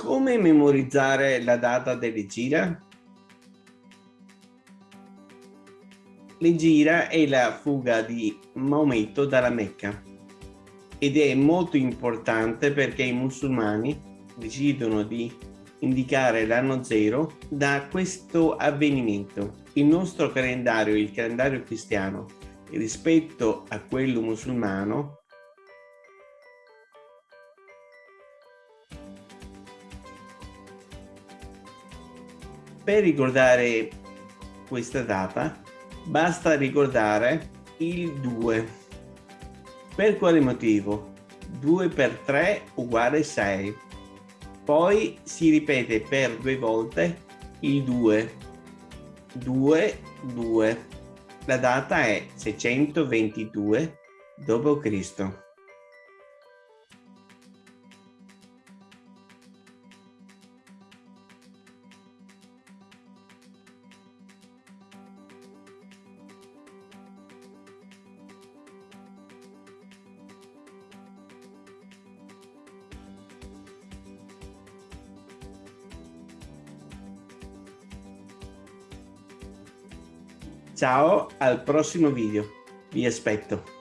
Come memorizzare la data dell'Egira? L'Egira è la fuga di Maometto dalla Mecca ed è molto importante perché i musulmani decidono di indicare l'anno zero da questo avvenimento. Il nostro calendario, il calendario cristiano, rispetto a quello musulmano, per ricordare questa data basta ricordare il 2. Per quale motivo? 2 per 3 uguale 6. Poi si ripete per due volte il 2. 2, 2. La data è 622 d.C. Ciao, al prossimo video. Vi aspetto.